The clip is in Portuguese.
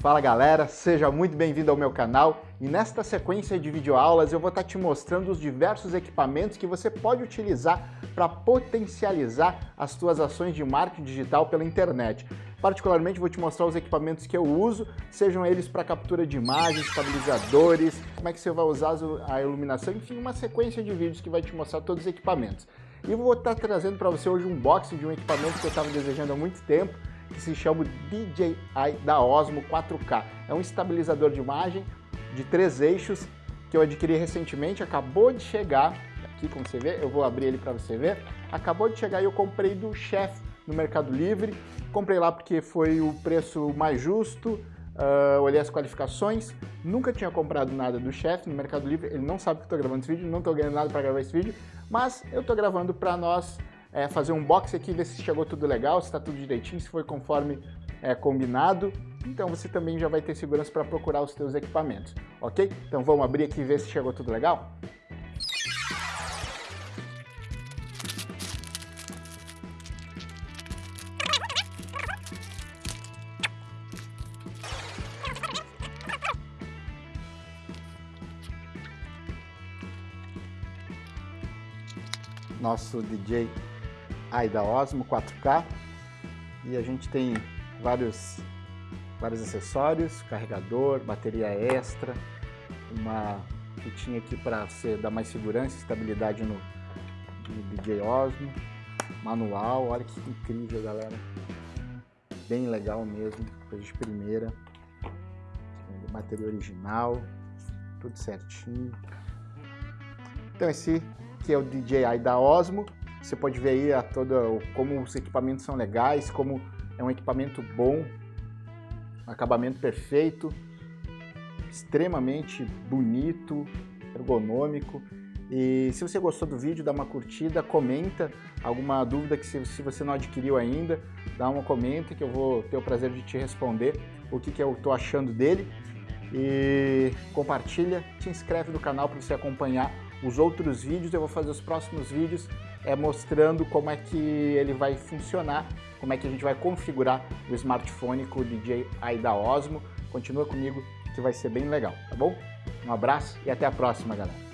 Fala galera, seja muito bem-vindo ao meu canal e nesta sequência de videoaulas eu vou estar te mostrando os diversos equipamentos que você pode utilizar para potencializar as suas ações de marketing digital pela internet. Particularmente vou te mostrar os equipamentos que eu uso, sejam eles para captura de imagens, estabilizadores, como é que você vai usar a iluminação, enfim, uma sequência de vídeos que vai te mostrar todos os equipamentos. E vou estar trazendo para você hoje um unboxing de um equipamento que eu estava desejando há muito tempo, que se chama DJI da Osmo 4K. É um estabilizador de imagem de três eixos que eu adquiri recentemente, acabou de chegar, aqui como você vê, eu vou abrir ele para você ver, acabou de chegar e eu comprei do Chef no Mercado Livre, comprei lá porque foi o preço mais justo, uh, olhei as qualificações, nunca tinha comprado nada do Chef no Mercado Livre, ele não sabe que estou gravando esse vídeo, não estou ganhando nada para gravar esse vídeo, mas eu estou gravando para nós é, fazer um box aqui, ver se chegou tudo legal, se está tudo direitinho, se foi conforme é, combinado. Então você também já vai ter segurança para procurar os seus equipamentos, ok? Então vamos abrir aqui e ver se chegou tudo legal? Nosso DJ aí da Osmo 4K e a gente tem vários, vários acessórios, carregador, bateria extra, uma fitinha aqui para dar mais segurança e estabilidade no, no DJ Osmo, manual, olha que incrível galera, bem legal mesmo, coisa de primeira, bateria original, tudo certinho. Então esse que é o DJI da Osmo, você pode ver aí a toda, como os equipamentos são legais, como é um equipamento bom, acabamento perfeito, extremamente bonito, ergonômico. E se você gostou do vídeo, dá uma curtida, comenta alguma dúvida que se, se você não adquiriu ainda, dá uma comenta que eu vou ter o prazer de te responder o que, que eu estou achando dele. E compartilha, te inscreve no canal para você acompanhar os outros vídeos. Eu vou fazer os próximos vídeos é, mostrando como é que ele vai funcionar, como é que a gente vai configurar o smartphone com o DJI da Osmo. Continua comigo que vai ser bem legal, tá bom? Um abraço e até a próxima, galera.